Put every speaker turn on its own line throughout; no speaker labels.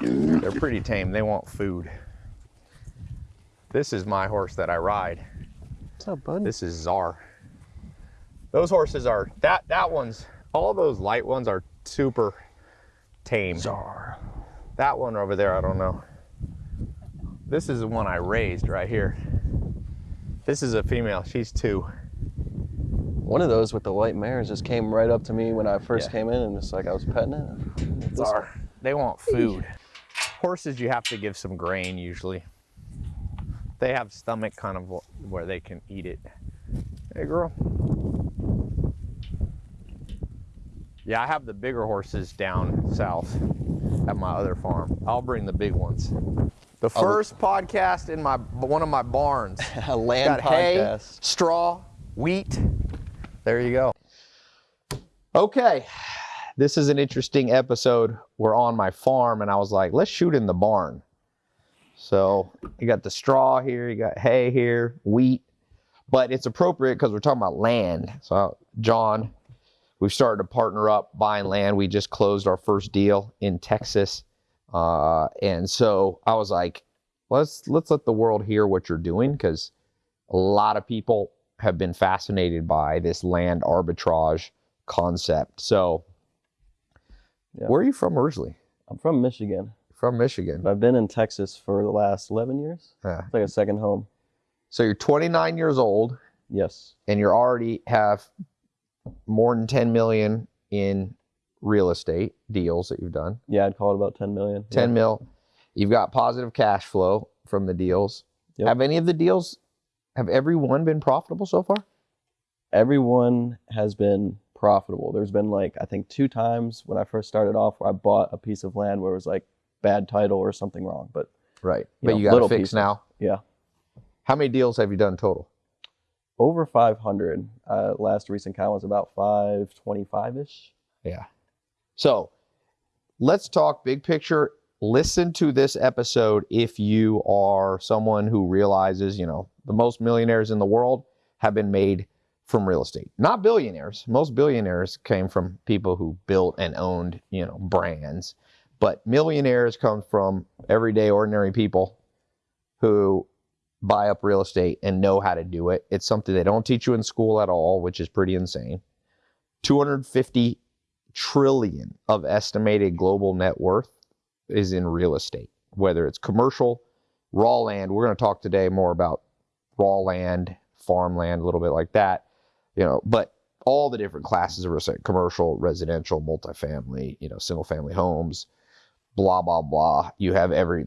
They're pretty tame. They want food. This is my horse that I ride.
What's up, bud?
This is Czar. Those horses are that that one's all those light ones are super tame.
Czar.
That one over there, I don't know. This is the one I raised right here. This is a female. She's two.
One of those with the white mares just came right up to me when I first
Yeah.
came in, and just like I was petting it.
Czar. They want food. Horses, you have to give some grain usually. They have stomach kind of where they can eat it. Hey, girl. Yeah, I have the bigger horses down south at my other farm. I'll bring the big ones. The first podcast in my one of my barns.
A land
Got hay,
podcast.
straw, wheat. There you go. Okay. This is an interesting episode. We're on my farm, and I was like, let's shoot in the barn. So you got the straw here, you got hay here, wheat, but it's appropriate because we're talking about land. So, John, we've started to partner up buying land. We just closed our first deal in Texas. Uh, and so I was like, let's let's let the world hear what you're doing because a lot of people have been fascinated by this land arbitrage concept. So,
Yeah.
where are you from originally?
I'm from Michigan,
From Michigan.
I've been in Texas for the last 11 years.
Yeah.
It's like a second home.
So you're 29 years old
Yes.
and you already have more than 10 million in real estate deals that you've done.
Yeah, I'd call it about 10 million.
10
Yeah.
mil. You've got positive cash flow from the deals.
Yep.
Have any of the deals have every one been profitable so far?
Everyone has been profitable. There's been like, I think two times when I first started off where I bought a piece of land where it was like bad title or something wrong. But
Right.
You
but
know,
you got
little
fix
pieces.
now.
yeah,
How many deals have you done total?
over 500. Uh, last recent count was about 525 ish.
Yeah. So let's talk big picture. Listen to this episode if you are someone who realizes, you know, the most millionaires in the world have been made from real estate. Not billionaires. Most billionaires came from people who built and owned, you know, brands. But millionaires come from everyday ordinary people who buy up real estate and know how to do it. It's something they don't teach you in school at all, which is pretty insane. 250 trillion of estimated global net worth is in real estate, whether it's commercial, raw land. We're going to talk today more about raw land, farmland, a little bit like that, you know, but all the different classes of commercial, residential, multifamily, you know, single family homes, blah, blah, blah. You have every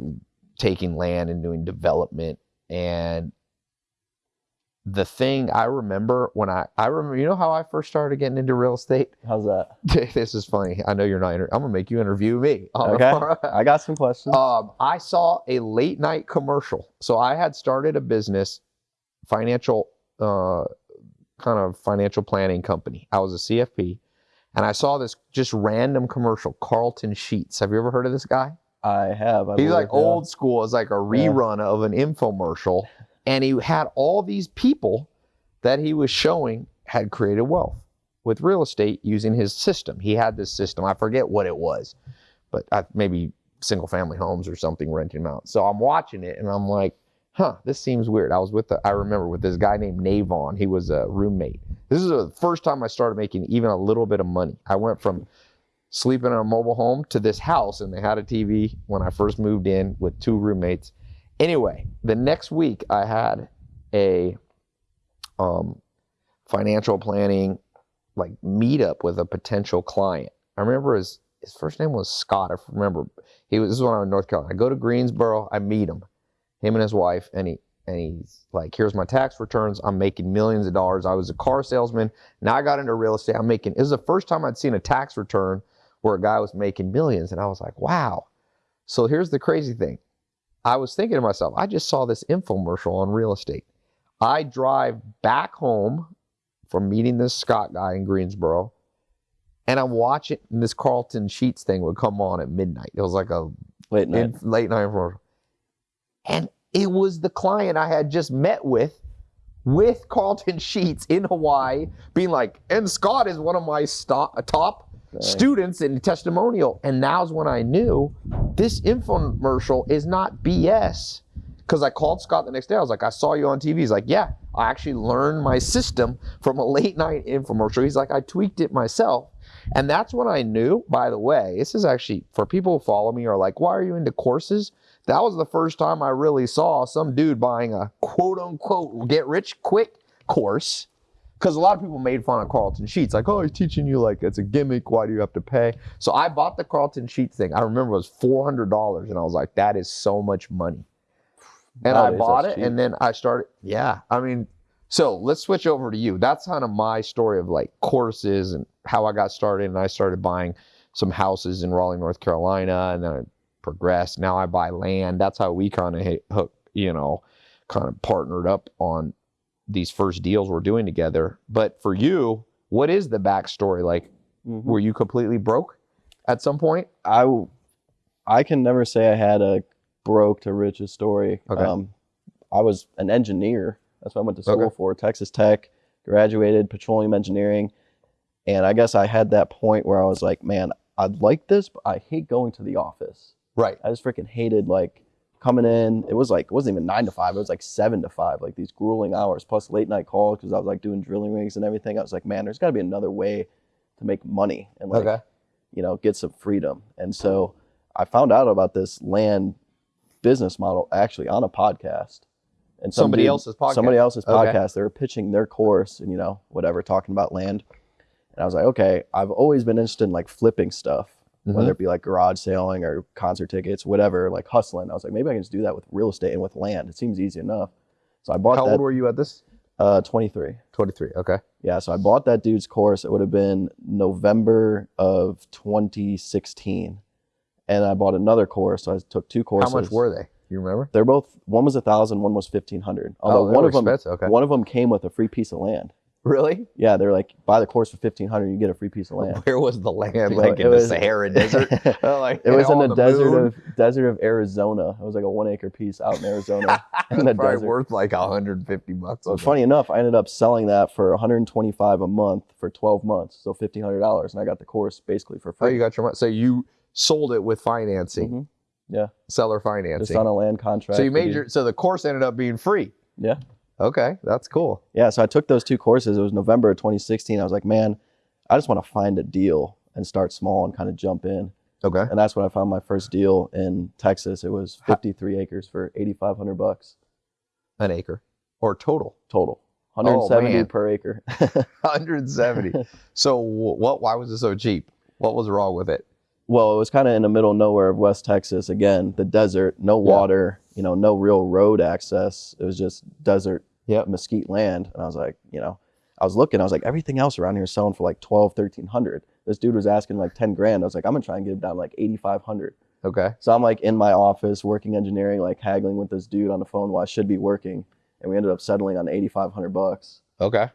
taking land and doing development. And the thing I remember when I, I remember, you know how I first started getting into real estate?
How's that?
this is funny. I know you're not. Inter- I'm gonna make you interview me.
Okay. I got some questions.
um, I saw a late night commercial. So I had started a business, financial, uh, kind of financial planning company. I was a CFP, and I saw this just random commercial. Carleton Sheets. Have you ever heard of this guy?
I have. I
He's like
yeah.
old school. It's like a rerun of an infomercial. And he had all these people that he was showing had created wealth with real estate using his system. He had this system. I forget what it was, but I, maybe single family homes or something renting them out. So I'm watching it and I'm like, huh, this seems weird. I was with, the, I remember with this guy named Navon. He was a roommate. This is the first time I started making even a little bit of money. I went from sleeping in a mobile home to this house and they had a TV when I first moved in with two roommates. Anyway, the next week I had a um, financial planning like meetup with a potential client. I remember his his first name was Scott. I remember he was this is when I was in North Carolina. I go to Greensboro, I meet him, him and his wife, and he and he's like, here's my tax returns. I'm making millions of dollars. I was a car salesman. Now I got into real estate. I'm making it was the first time I'd seen a tax return where a guy was making millions. And I was like, wow. So here's the crazy thing. I was thinking to myself, I just saw this infomercial on real estate. I drive back home from meeting this Scott guy in Greensboro, and I'm watching this Carleton Sheets thing would come on at midnight. It was like a
late night.
in late night commercial. And it was the client I had just met with with Carleton Sheets in Hawaii being like, and Scott is one of my sto- top students and testimonial. And now's when I knew this infomercial is not BS. Because I called Scott the next day. I was like, I saw you on TV. He's like, Yeah, I actually learned my system from a late night infomercial. He's like, I tweaked it myself. And that's when I knew, by the way, this is actually for people who follow me are like, why are you into courses? That was the first time I really saw some dude buying a quote unquote get rich quick course. Because a lot of people made fun of Carleton Sheets, like, oh, he's teaching you like it's a gimmick. Why do you have to pay? So I bought the Carleton Sheets thing. I remember it was $400. And I was like, that is so much money. And I
Nowadays,
bought it,
cheap.
and then I started. Yeah, I mean, so let's switch over to you. That's kind of my story of like courses and how I got started. And I started buying some houses in Raleigh, North Carolina, and then I progressed. Now I buy land. That's how we kind of hook, you know, kind of partnered up on these first deals we're doing together. But for you, what is the backstory? Like,
Mhm.
were you completely broke at some point?
I, I can never say I had a broke to riches story.
Okay.
Um, I was an engineer. That's what I went to school
Okay.
for. Texas Tech, graduated petroleum engineering, and I guess I had that point where I was like, man, I'd like this, but I hate going to the office.
Right.
I just freaking hated like coming in. It was like it wasn't even nine to five. It was like seven to five. Like these grueling hours plus late night calls because I was like doing drilling rigs and everything. I was like, man, there's got to be another way to make money and like
Okay.
you know get some freedom. And so I found out about this land business model actually on a podcast. And
Somebody
dude-
else's podcast.
Somebody else's
Okay.
podcast. They were pitching their course and you know whatever, talking about land. And I was like, okay, I've always been interested in like flipping stuff
Mhm.
whether it be like garage selling or concert tickets, whatever, like hustling. I was like, maybe I can just do that with real estate and with land. It seems easy enough. So I bought
How
that.
old were you at this?
uh, 23.
23. Okay.
Yeah, so I bought that dude's course. It would have been November of 2016, and I bought another course. So I took two courses.
How much were they? You remember?
They're both. One was a thousand. One was fifteen hundred. Although
they
one of them,
expensive. Okay.
one of them came with a free piece of land.
Really?
Yeah, they're like, buy the course for fifteen hundred, you get a free piece of land.
Where was the land? Like
it
in
was-
the Sahara Desert? Uh, like
It was in the, desert
moon?
of desert of Arizona. It was like a one acre piece out in Arizona. in the
Probably
desert.
worth like 150 bucks.
So funny enough, I ended up selling that for 125 a month for 12 months, so $1,500, and I got the course basically for.
Oh,
free.
you got your money. So you sold it with financing,
Mhm. Yeah,
seller
just
financing.
on a land contract.
So you made your. So the course ended up being free.
Yeah.
Okay, that's cool.
Yeah, so I took those two courses. It was November of 2016. I was like, man, I just want to find a deal and start small and kind of jump in.
Okay.
And that's when I found my first deal in Texas. It was 53 acres for 8,500 bucks
An acre or total
total, 170
man.
per acre.
170. so what? Why was it so cheap? What was wrong with it?
well, it was kind of in the middle of nowhere of West Texas. Again, the desert, no water,
Yeah.
water, you know, no real road access. It was just desert,
Yep.
mesquite land. And I was like, you know, I was looking, I was like, everything else around here is selling for like 12, 1300. This dude was asking like 10 grand. I was like, I'm gonna try and get it down like 8,500.
Okay.
So I'm like in my office working engineering, like haggling with this dude on the phone while I should be working. And we ended up settling on 8,500 bucks.
Okay.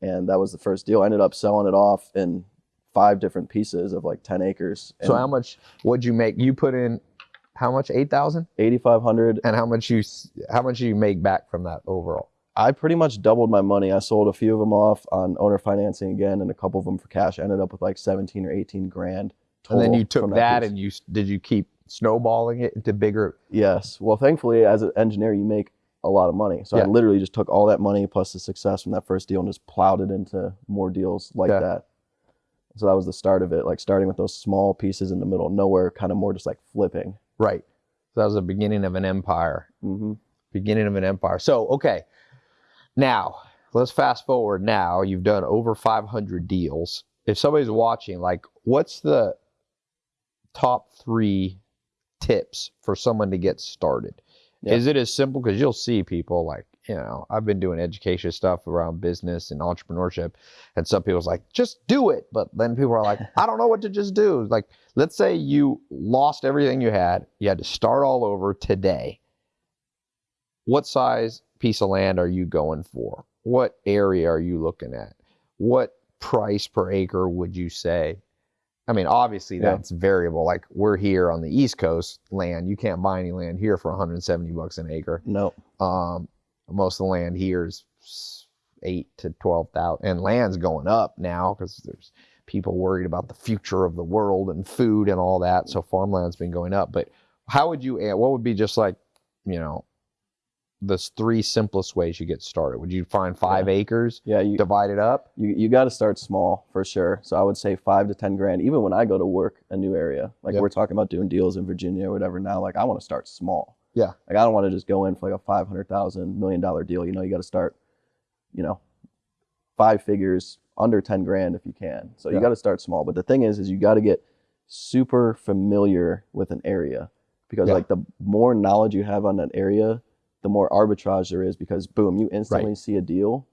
And that was the first deal. I ended up selling it off in five different pieces of like 10 acres.
So how much would you make? You put in how much? Eight thousand.
8,500
And how much you how much you make back from that overall?
I pretty much doubled my money. I sold a few of them off on owner financing again, and a couple of them for cash. I ended up with like seventeen or eighteen grand.
And then you took
from
that, and you did you keep snowballing it into bigger?
yes. Well, thankfully, as an engineer, you make a lot of money. So
Yeah.
I literally just took all that money plus the success from that first deal and just plowed it into more deals like
Yeah.
that. So that was the start of it, like starting with those small pieces in the middle of nowhere, kind of more just like flipping.
Right. So that was the beginning of an empire.
hmm
Beginning of an empire. So okay, now let's fast forward. Now you've done over 500 deals. If somebody's watching, like, what's the top three tips for someone to get started?
Yeah.
Is it as simple? Because you'll see people like, you know, I've been doing education stuff around business and entrepreneurship, and some people's like, just do it. But then people are like, I don't know what to just do. Like, let's say you lost everything you had, you had to start all over today. What size piece of land are you going for? What area are you looking at? What price per acre would you say? I mean, obviously
Yeah.
that's variable. Like we're here on the East Coast land, you can't buy any land here for 170 bucks an acre.
No.
Um, most of the land here is eight to twelve thousand, and land's going up now because there's people worried about the future of the world and food and all that. So farmland's been going up. But how would you? eh, What would be just like, you know, the three simplest ways you get started? Would you find five acres,
Yeah, you
divide it up?
you, you got to start small for sure. So I would say five to ten grand. Even when I go to work a new area, like
Yep.
we're talking about doing deals in Virginia or whatever now, like I want to start small.
Yeah.
Like I don't want to just go in for like a five hundred thousand million dollar deal. You know, you got to start, you know, five figures under ten grand if you can. So
Yeah.
you got to start small. But the thing is, is you got to get super familiar with an area because
Yeah.
like the more knowledge you have on that area, the more arbitrage there is because boom, you instantly see a deal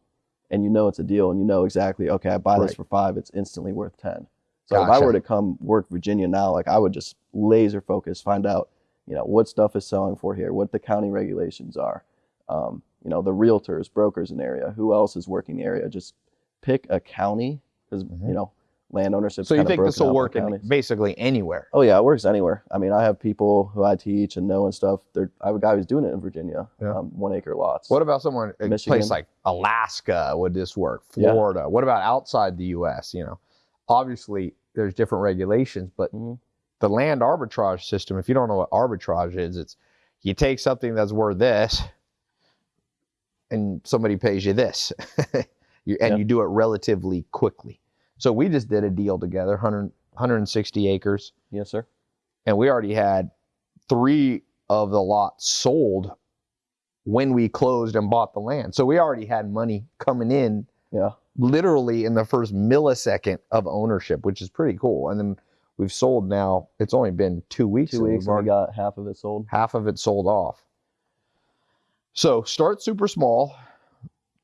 and you know it's a deal and you know exactly, okay, I buy this for five, it's instantly worth 10. So if I were to come work Virginia now, like I would just laser focus, find out, you know, what stuff is selling for here, what the county regulations are, um, you know, the realtors, brokers in the area, who else is working the area. Just pick a county because,
Mhm.
you know, land ownership.
So you think this will work in basically anywhere?
Oh yeah, it works anywhere. I mean, I have people who I teach and know and stuff. They're, I have a guy who's doing it in Virginia,
Yeah.
um, one acre lots.
What about someone in a
Michigan.
place like Alaska? Would this work?
Yeah.
Florida? What about outside the U.S.? You know, obviously there's different regulations, but
Mhm.
the land arbitrage system. If you don't know what arbitrage is, it's you take something that's worth this, and somebody pays you this, you, and
Yeah.
you do it relatively quickly. So we just did a deal together, 100, 160 acres,
Yes, sir.
and we already had three of the lots sold when we closed and bought the land. So we already had money coming in
Yeah.
literally in the first millisecond of ownership, which is pretty cool. And then we've sold now, it's only been two weeks.
Two weeks we got half of it sold.
half of it sold off. So start super small.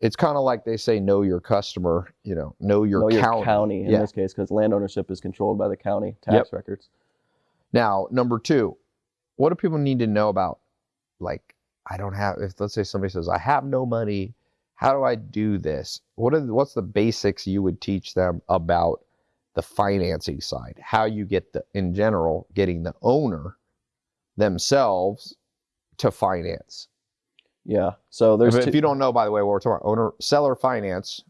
It's kind of like they say, know your customer, you know, know your
know
county.
your county in
Yeah.
this case because land ownership is controlled by the county tax
Yep.
records.
Now, number two, what do people need to know about? Like, I don't have. If let's say somebody says, I have no money, how do I do this? What are the- what's the basics you would teach them about the financing side? How you get the in general getting the owner themselves to finance.
Yeah. So there's
If, if you don't know, by the way, what we're talking about, owner seller finance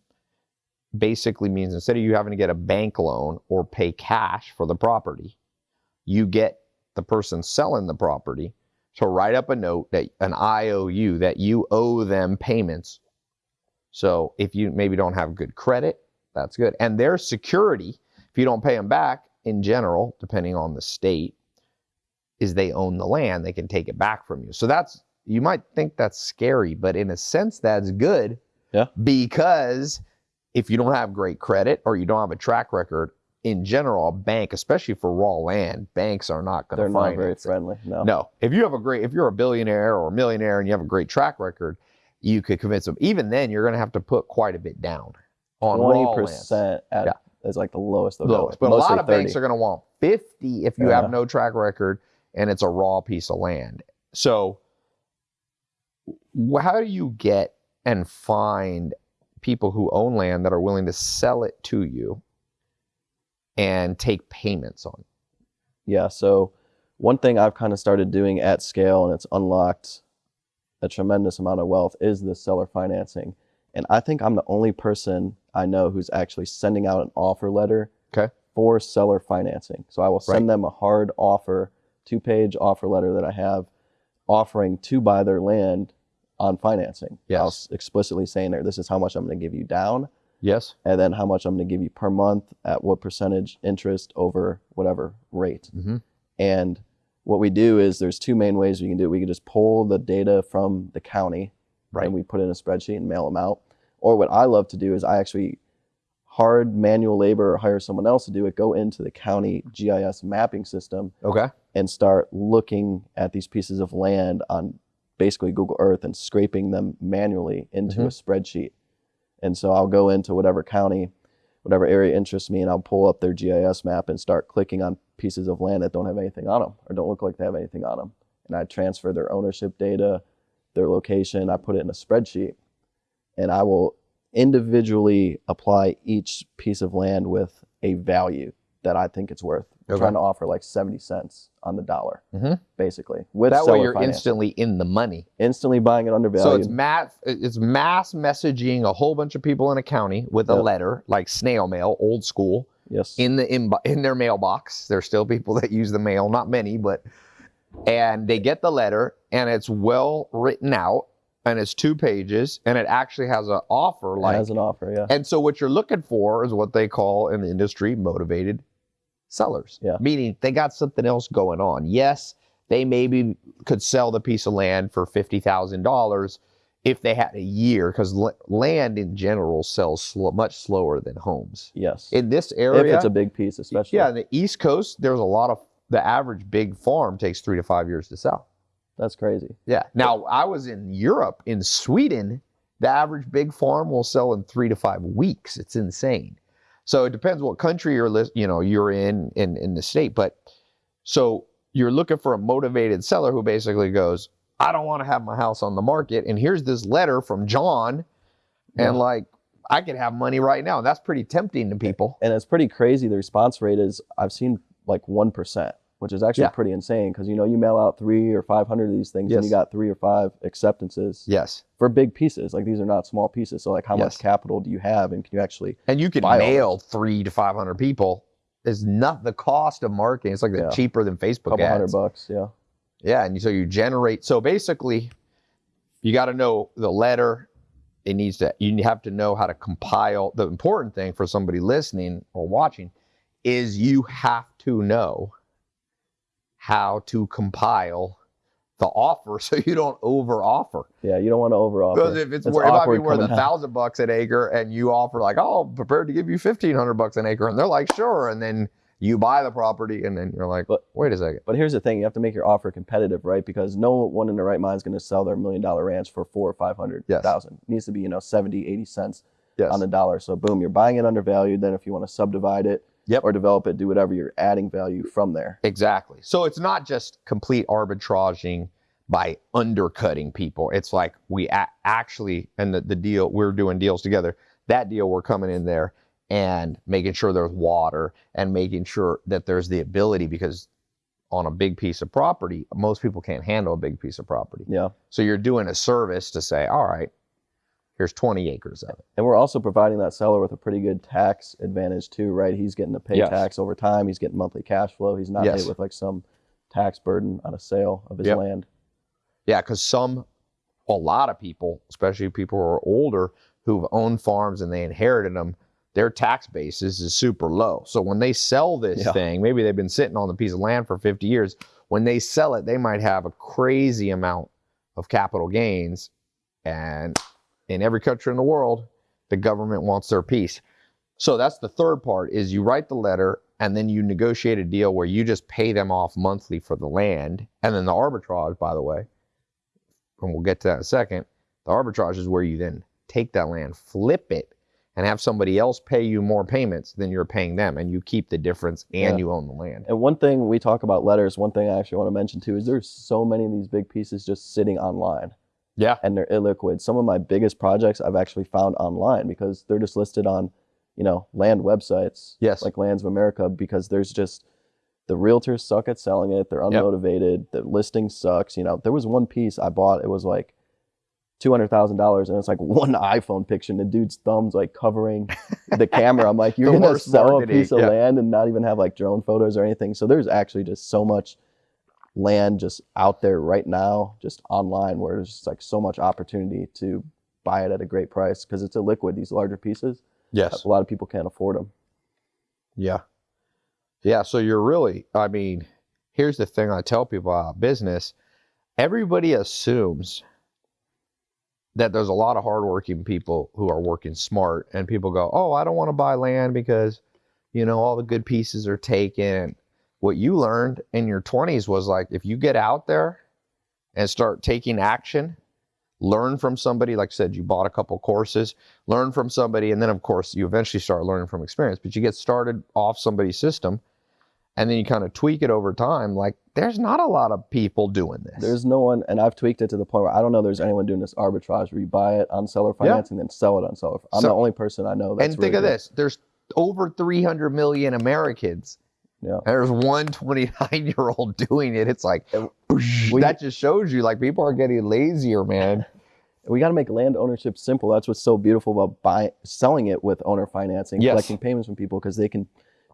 basically means instead of you having to get a bank loan or pay cash for the property, you get the person selling the property to write up a note that an IOU that you owe them payments. So if you maybe don't have good credit, that's good. And their security, if you don't pay them back in general, depending on the state, is they own the land. They can take it back from you. So that's you might think that's scary, but in a sense, that's good.
Yeah.
Because if you don't have great credit or you don't have a track record, in general, a bank, especially for raw land, banks are not going
they're
to
not very friendly. No.
No. If you have a great, if you're a billionaire or a millionaire and you have a great track record, you could convince them. Even then, you're going to have to put quite a bit down on raw
Twenty
land.
percent at
Yeah.
is like the lowest. they'll.
Lowest. But a lot of
30.
banks are going to want 50 if you
Yeah.
have no track record and it's a raw piece of land. So, wh- how do you get and find people who own land that are willing to sell it to you and take payments on? it?
Yeah. So one thing I've kind of started doing at scale and it's unlocked a tremendous amount of wealth is the seller financing. And I think I'm the only person I know who's actually sending out an offer letter
Okay.
for seller financing. So I will send
Right.
them a hard offer, two page offer letter that I have offering to buy their land on financing. I'll
Yes.
explicitly saying there, this is how much I'm going to give you down
Yes.
and then how much I'm going to give you per month at what percentage interest over whatever rate.
Mm-hmm.
And what we do is there's two main ways we can do it. We can just pull the data from the county
Right.
and we put in a spreadsheet and mail them out. Or what I love to do is I actually hard manual labor or hire someone else to do it, go into the county GIS mapping system
Okay.
and start looking at these pieces of land on basically Google Earth and scraping them manually into mm-hmm. a spreadsheet. And so I'll go into whatever county, whatever area interests me, and I'll pull up their GIS map and start clicking on pieces of land that don't have anything on them or don't look like they have anything on them. And I transfer their ownership data, their location, I put it in a spreadsheet, and I will individually apply each piece of land with a value that I think it's worth.
Okay.
trying to offer like 70 cents on the dollar,
Mhm.
basically. With
That way, you're
financing.
instantly in the money.
instantly buying it undervalued.
So it's mass it's mass messaging a whole bunch of people in a county with a
Yep.
letter, like snail mail, old school,
Yes.
in the in, in their mailbox. There's still people that use the mail, not many, but and they get the letter and it's well written out and it's two pages and it actually has an offer like
as an offer, yeah.
and so what you're looking for is what they call in the industry motivated sellers.
Yeah.
Meaning they got something else going on. Yes, they maybe could sell the piece of land for fifty thousand dollars if they had a year, because land in general sells much slower than homes.
Yes.
In this area, if
it's a big piece, especially.
yeah, in the East Coast, there's a lot of the average big farm takes three to five years to sell.
That's crazy.
Yeah. Now I was in Europe, in Sweden, the average big farm will sell in three to five weeks. It's insane. So it depends what country you're lis- you know you're in in in the state, but so you're looking for a motivated seller who basically goes, I don't want to have my house on the market, and here's this letter from John,
Yeah.
and like I could have money right now. and That's pretty tempting to people.
And it's pretty crazy. The response rate is I've seen like 1%, which is actually
Yeah.
pretty insane because, you know, you mail out three or 500 of these things and you got three or five acceptances
Yes,
for big pieces. Like these are not small pieces. So, like, how
Yes.
much capital do you have and can you actually,
and you can mail three to five hundred people. Is not the cost of marketing. It's like
Yeah.
cheaper than Facebook
couple
ads.
hundred bucks? Yeah.
Yeah, and so you generate. So basically, you got to know the letter. It needs to. You have to know how to compile. The important thing for somebody listening or watching is you have to know how to compile the offer so you don't over offer.
Yeah. You don't want to over
Because if it's,
It's
wor- it might be worth a thousand bucks an acre, and you offer like, oh, I'm prepared to give you fifteen hundred bucks an acre, and they're like, sure, and then you buy the property, and then you're like,
But-
wait a second.
But here's the thing: you have to make your offer competitive, right? Because no one in their right mind is going to sell their million dollar ranch for four or five hundred
Yes.
thousand. It needs to be, you know, 70, 80 cents
Yes.
on the dollar. So boom, you're buying it undervalued. Then if you want to subdivide it
Yep.
or develop it, do whatever, you're adding value from there.
Exactly. So it's not just complete arbitraging by undercutting people. It's like we actually, and the, the deal, we're doing deals together. That deal, we're coming in there and making sure there's water and making sure that there's the ability because on a big piece of property, most people can't handle a big piece of property.
Yeah.
So you're doing a service to say, all right, here's 20 acres of it.
And we're also providing that seller with a pretty good tax advantage too, right? He's getting to pay
Yes.
tax over time. He's getting monthly cash flow. He's not
Yes.
hit with like some tax burden on a sale of his
Yep.
land.
Yeah, because some, a lot of people, especially people who are older, who've owned farms and they inherited them, their tax basis is super low. So when they sell this
Yeah.
thing, maybe they've been sitting on the piece of land for 50 years. When they sell it, they might have a crazy amount of capital gains. And in every country in the world, the government wants their piece. So that's the third part is you write the letter and then you negotiate a deal where you just pay them off monthly for the land. And then the arbitrage, by the way, and we'll get to that in a second, the arbitrage is where you then take that land, flip it, and have somebody else pay you more payments than you're paying them, and you keep the difference and
Yeah.
you own the land.
And one thing we talk about letters, one thing I actually want to mention too is there's so many of these big pieces just sitting online.
Yeah.
and they're illiquid. Some of my biggest projects I've actually found online because they're just listed on, you know, land websites.
Yes.
Like Lands of America because there's just the realtors suck at selling it. They're unmotivated. The listing sucks. You know, there was one piece I bought. It was like two hundred thousand dollars, and it's like one iPhone picture, and the dude's thumbs like covering the camera. I'm like, you're gonna sell a piece of
yeah.
land and not even have like drone photos or anything. So there's actually just so much land just out there right now, just online, where there's just like so much opportunity to buy it at a great price because it's a liquid. These larger pieces,
Yes.
a lot of people can't afford them.
Yeah. Yeah. So you're really, I mean, here's the thing I tell people about business everybody assumes that there's a lot of hardworking people who are working smart, and people go, Oh, I don't want to buy land because, you know, all the good pieces are taken. What you learned in your 20s was like, if you get out there and start taking action, learn from somebody, like I said, you bought a couple courses, learn from somebody, and then of course you eventually start learning from experience. But you get started off somebody's system, and then you kind of tweak it over time. Like there's not a lot of people doing this.
There's no one, and I've tweaked it to the point where I don't know there's anyone doing this arbitrage where you buy it on seller
Yeah.
financing, then sell it on seller. I'm
So-
the only person I know that's
and think
really
of
good.
this: there's over 300 million Americans.
Yeah.
There's one 29 year old doing it. It's like
we-
that just shows you like people are getting lazier, man.
We got to make land ownership simple. That's what's so beautiful about buying, selling it with owner financing,
Yes.
collecting payments from people because they can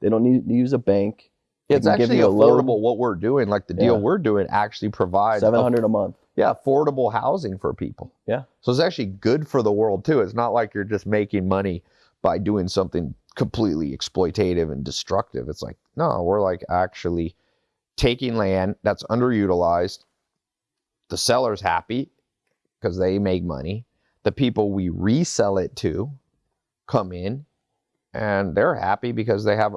They don't need to use a bank. They
It's actually
you a loan.
affordable. What we're doing, like the deal
Yeah.
we're doing, actually provides
Seven
a-
a month.
yeah affordable housing for people.
Yeah.
So it's actually good for the world too. It's not like you're just making money by doing something completely exploitative and destructive. It's like no, we're like actually taking land that's underutilized. The seller's happy because they make money. The people we resell it to come in and they're happy because they have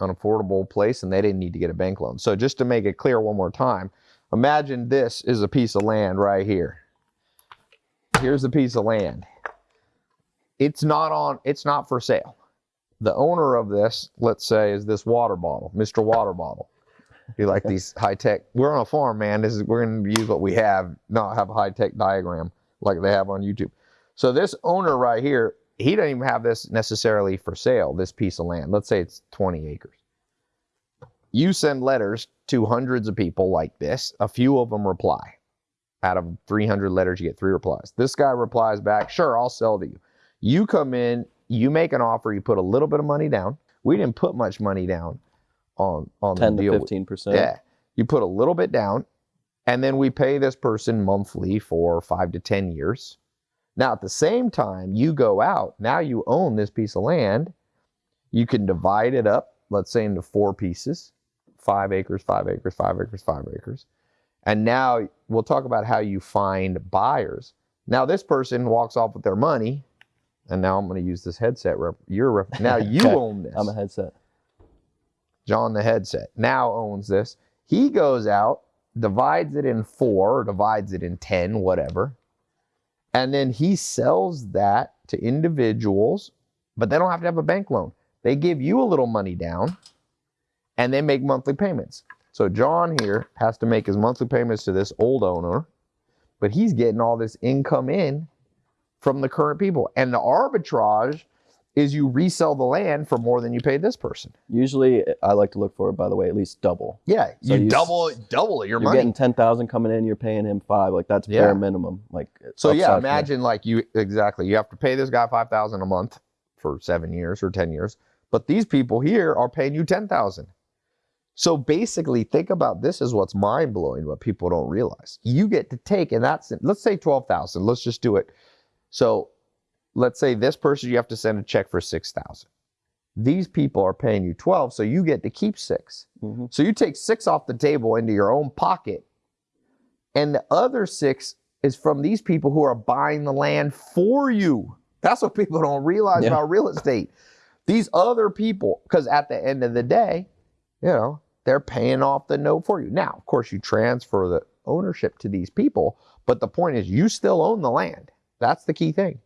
an affordable place and they didn't need to get a bank loan. So just to make it clear one more time, imagine this is a piece of land right here. Here's a piece of land. It's not on it's not for sale. The owner of this, let's say, is this water bottle, Mr. Water Bottle. You like these high tech? We're on a farm, man. This is we're gonna use what we have, not have a high tech diagram like they have on YouTube. So this owner right here, he doesn't even have this necessarily for sale. This piece of land, let's say it's 20 acres. You send letters to hundreds of people like this. A few of them reply. Out of 300 letters, you get three replies. This guy replies back, "Sure, I'll sell to you." You come in, you make an offer, you put a little bit of money down. We didn't put much money down on on
Ten
the
to
deal.
fifteen percent.
Yeah. You put a little bit down, and then we pay this person monthly for five to 10 years. Now, at the same time, you go out, now you own this piece of land. You can divide it up, let's say, into four pieces five acres, five acres, five acres, five acres. And now we'll talk about how you find buyers. Now, this person walks off with their money, and now I'm going to use this headset. Rep- your rep- now you own this.
I'm a headset.
John the headset now owns this. He goes out, divides it in four, or divides it in 10, whatever. And then he sells that to individuals, but they don't have to have a bank loan. They give you a little money down and they make monthly payments. So John here has to make his monthly payments to this old owner, but he's getting all this income in from the current people. And the arbitrage is you resell the land for more than you paid this person.
Usually, I like to look for, it by the way, at least double.
Yeah,
So
you,
you
double double your
You're
money.
getting ten thousand coming in. You're paying him five. Like that's
Yeah.
bare minimum. Like
so yeah, imagine like you exactly. You have to pay this guy five thousand a month for seven years or ten years, but these people here are paying you ten thousand. So basically, think about this is what's mind blowing. What people don't realize, you get to take, and that's let's say twelve thousand. Let's just do it. So let's say this person you have to send a check for six thousand. These people are paying you twelve, so you get to keep six.
Mhm.
So you take six off the table into your own pocket, and the other six is from these people who are buying the land for you. That's what people don't realize
Yeah.
about real estate. These other people, because at the end of the day, you know, they're paying off the note for you. Now, of course, you transfer the ownership to these people, but the point is you still own the land. That's the key thing.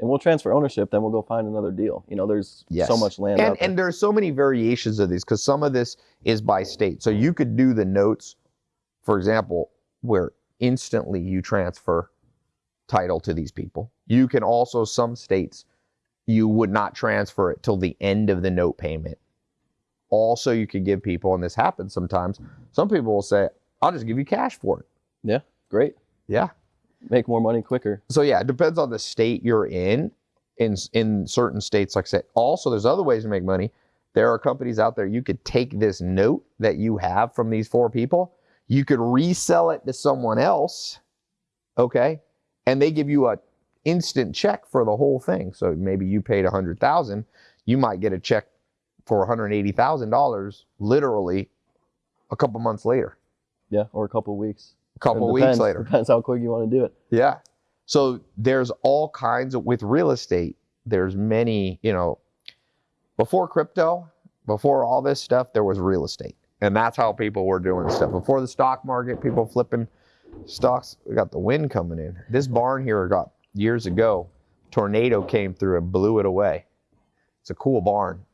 and we'll transfer ownership. Then we'll go find another deal. You know, there's
Yes.
so much land
and
out there.
and there's so many variations of these because some of this is by state. So you could do the notes, for example, where instantly you transfer title to these people. You can also some states you would not transfer it till the end of the note payment. Also, you could give people, and this happens sometimes. Some people will say, "I'll just give you cash for it."
Yeah, great.
Yeah.
Make more money quicker.
So yeah, it depends on the state you're in. In in certain states, like I said, also there's other ways to make money. There are companies out there you could take this note that you have from these four people, you could resell it to someone else, okay, and they give you a instant check for the whole thing. So maybe you paid a hundred thousand, you might get a check for one hundred eighty thousand dollars, literally, a couple months later,
Yeah, or a couple weeks.
A couple weeks later.
Depends how quick you want to do it.
Yeah. So there's all kinds of with real estate, there's many, you know, before crypto, before all this stuff, there was real estate. And that's how people were doing stuff. Before the stock market, people flipping stocks, we got the wind coming in. This barn here got years ago, tornado came through and blew it away. It's a cool barn.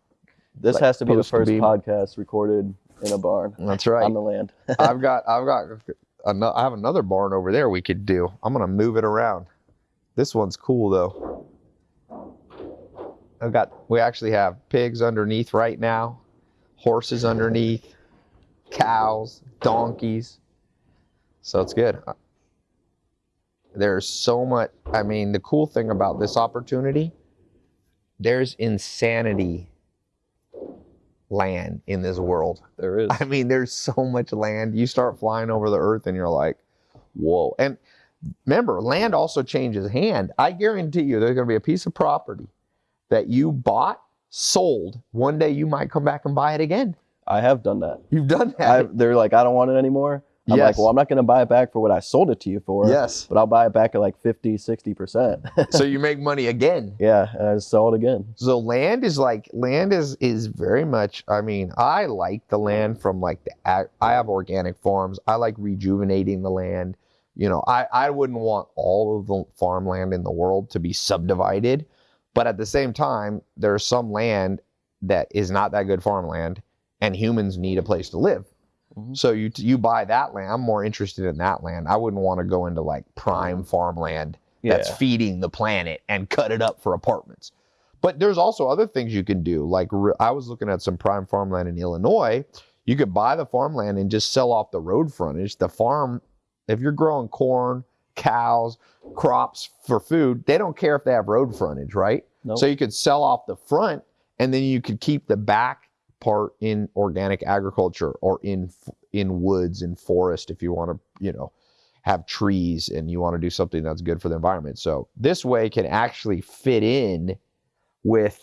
This
Like
has to be the first
be-
podcast recorded in a barn
That's right.
on the land.
I've got I've got I have another barn over there we could do. I'm gonna move it around. This one's cool though. I've got we actually have pigs underneath right now, horses underneath, cows, donkeys. So it's good. There's so much I mean the cool thing about this opportunity, there's insanity land in this world.
There is.
I mean, there's so much land. You start flying over the earth and you're like, whoa. And remember, land also changes hand. I guarantee you there's going to be a piece of property that you bought, sold. One day you might come back and buy it again.
I have done that.
You've done that.
they're like, I don't want it anymore. I'm
Yes.
like, well, I'm not going to buy it back for what I sold it to you for.
yes.
But I'll buy it back at like 50, 60%.
so you make money again.
yeah. And I just sell it again.
So land is like land is is very much. I mean, I like the land from like the. I have organic farms. I like rejuvenating the land. You know, I I wouldn't want all of the farmland in the world to be subdivided, but at the same time, there's some land that is not that good farmland, and humans need a place to live.
Mhm.
So you you buy that land. I'm more interested in that land. I wouldn't want to go into like prime farmland
Yeah.
that's feeding the planet and cut it up for apartments. But there's also other things you can do. Like I was looking at some prime farmland in Illinois. You could buy the farmland and just sell off the road frontage. The farm, if you're growing corn, cows, crops for food, they don't care if they have road frontage, right?
Nope.
So you could sell off the front and then you could keep the back part in organic agriculture or in in woods and forest if you want to, you know, have trees and you want to do something that's good for the environment. So this way can actually fit in with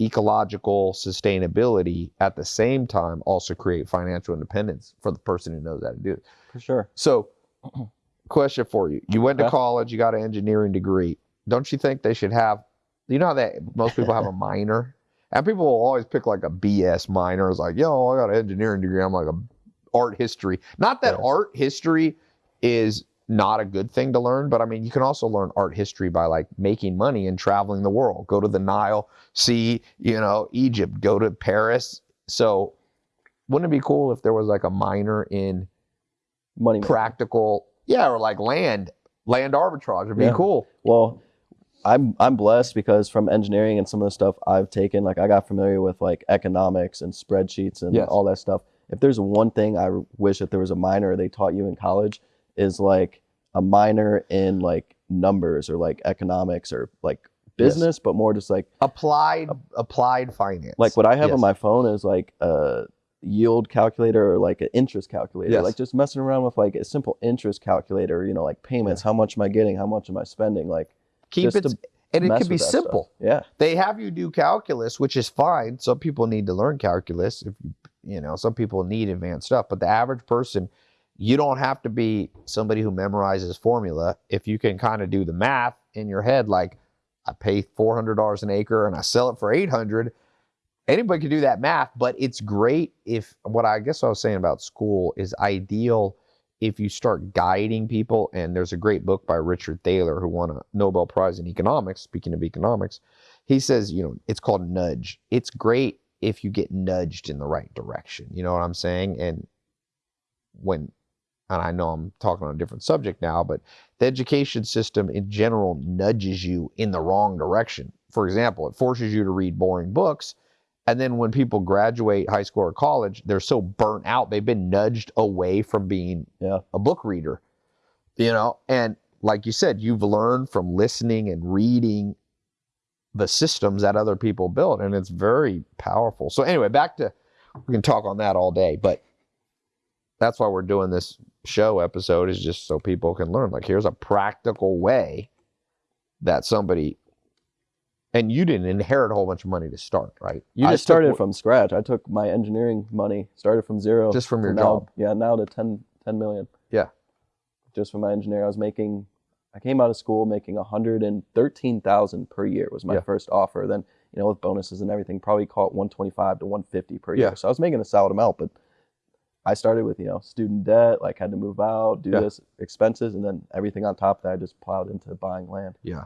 ecological sustainability at the same time also create financial independence for the person who knows how to do it.
for sure.
So question for you. You went to college, you got an engineering degree. Don't you think they should have you know how that most people have a minor? And people will always pick like a BS minor. It's like, yo, I got an engineering degree. I'm like a art history. Not that
Yeah.
art history is not a good thing to learn, but I mean, you can also learn art history by like making money and traveling the world. Go to the Nile, see, you know, Egypt, go to Paris. So, wouldn't it be cool if there was like a minor in
Money.
practical, yeah, or like land, land arbitrage would be
Yeah.
cool.
Well, I'm I'm blessed because from engineering and some of the stuff I've taken, like I got familiar with like economics and spreadsheets and
Yes.
all that stuff. If there's one thing I wish that there was a minor they taught you in college is like a minor in like numbers or like economics or like
Yes.
business, but more just like
Applied, applied finance.
like what I have
Yes.
on my phone is like a yield calculator or like an interest calculator.
Yes.
Like just messing around with like a simple interest calculator, you know, like payments, how much am I getting, how much am I spending? Like
keep
just
it, and it can be
that stuff.
simple.
Yeah.
They have you do calculus, which is fine. Some people need to learn calculus. If you, you know, some people need advanced stuff, but the average person, you don't have to be somebody who memorizes formula. If you can kind of do the math in your head, like I pay four hundred dollars an acre and I sell it for eight hundred. Anybody can do that math, but it's great if what I guess I was saying about school is ideal if you start guiding people. And there's a great book by Richard Thaler who won a Nobel Prize in economics. Speaking of economics, he says, you know, it's called nudge. It's great if you get nudged in the right direction. You know what I'm saying? And when, and I know I'm talking on a different subject now, but the education system in general nudges you in the wrong direction. For example, it forces you to read boring books. And then when people graduate high school or college, they're so burnt out, they've been nudged away from being
Yeah.
a book reader. You know, and like you said, you've learned from listening and reading the systems that other people built, and it's very powerful. So anyway, back to we can talk on that all day, but that's why we're doing this show episode is just so people can learn. Like here's a practical way that somebody and you didn't inherit a whole bunch of money to start, right? You
I
just
started from scratch. I took my engineering money, started from zero.
just from your
now,
job.
Yeah, now to 10, 10 million.
Yeah.
Just from my engineer. I was making I came out of school making 113,000 per year was my
Yeah.
first offer. Then, you know, with bonuses and everything, probably call it 125 to 150 per year. Yeah. So I was making a solid amount, but I started with, you know, student debt, like had to move out, do
Yeah.
this, expenses, and then everything on top of that I just plowed into buying land.
Yeah.